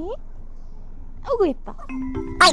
에? 어구 예뻐. 아이.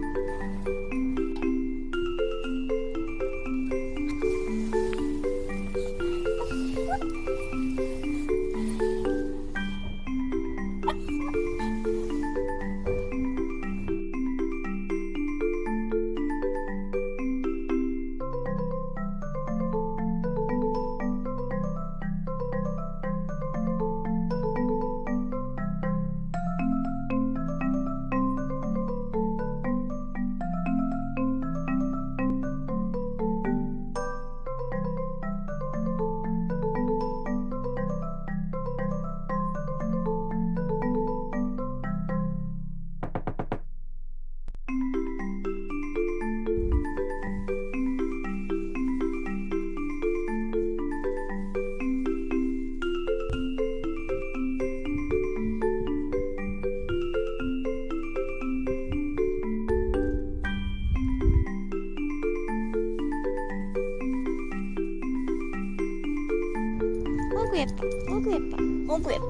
어구 예뻐 어구 예뻐 어구 예뻐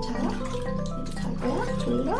자, 이제 잘 거야? 졸려?